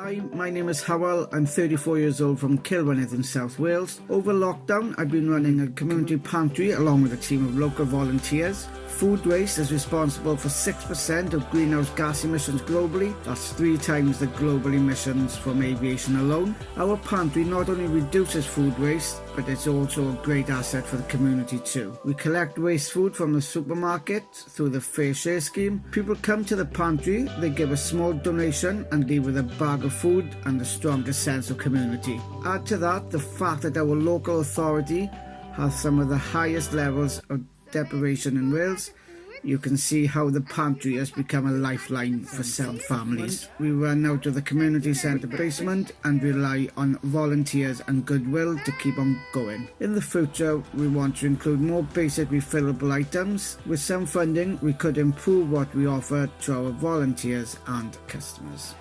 Hi, my name is Howell. I'm 34 years old from Cilfynydd in South Wales. Over lockdown, I've been running a community pantry along with a team of local volunteers. Food waste is responsible for 6% of greenhouse gas emissions globally. That's three times the global emissions from aviation alone. Our pantry not only reduces food waste, but it's also a great asset for the community too. We collect waste food from the supermarket through the FareShare scheme. People come to the pantry, they give a small donation and leave with a bag of food and a stronger sense of community. Add to that the fact that our local authority has some of the highest levels of deprivation in Wales, you can see how the pantry has become a lifeline for some families. We run out of the community centre basement and rely on volunteers and goodwill to keep on going. In the future, we want to include more basic refillable items. With some funding, we could improve what we offer to our volunteers and customers.